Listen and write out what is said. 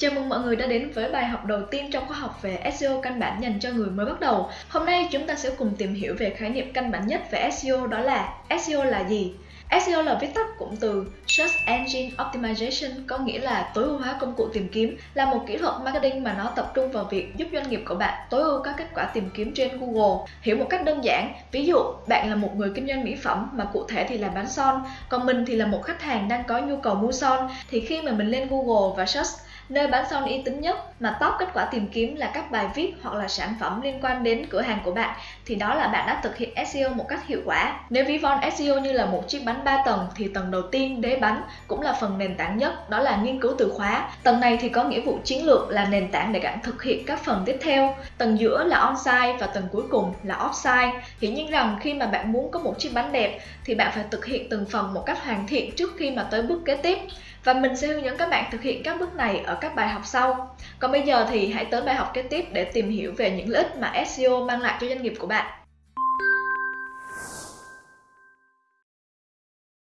Chào mừng mọi người đã đến với bài học đầu tiên trong khóa học về SEO căn bản dành cho người mới bắt đầu. Hôm nay chúng ta sẽ cùng tìm hiểu về khái niệm căn bản nhất về SEO đó là SEO là gì? SEO là viết tắt cụm từ Search Engine Optimization có nghĩa là tối ưu hóa công cụ tìm kiếm là một kỹ thuật marketing mà nó tập trung vào việc giúp doanh nghiệp của bạn tối ưu các kết quả tìm kiếm trên Google. Hiểu một cách đơn giản, ví dụ bạn là một người kinh doanh mỹ phẩm mà cụ thể thì là bán son, còn mình thì là một khách hàng đang có nhu cầu mua son thì khi mà mình lên Google và search Nơi bán son uy tín nhất mà top kết quả tìm kiếm là các bài viết hoặc là sản phẩm liên quan đến cửa hàng của bạn thì đó là bạn đã thực hiện SEO một cách hiệu quả. Nếu ví von SEO như là một chiếc bánh 3 tầng thì tầng đầu tiên đế bánh cũng là phần nền tảng nhất, đó là nghiên cứu từ khóa. Tầng này thì có nghĩa vụ chiến lược là nền tảng để bạn thực hiện các phần tiếp theo. Tầng giữa là on-site và tầng cuối cùng là off-site. Hiển nhiên rằng khi mà bạn muốn có một chiếc bánh đẹp thì bạn phải thực hiện từng phần một cách hoàn thiện trước khi mà tới bước kế tiếp và mình sẽ hướng dẫn các bạn thực hiện các bước này ở các bài học sau. Còn bây giờ thì hãy tới bài học kế tiếp để tìm hiểu về những lợi ích mà SEO mang lại cho doanh nghiệp của bạn.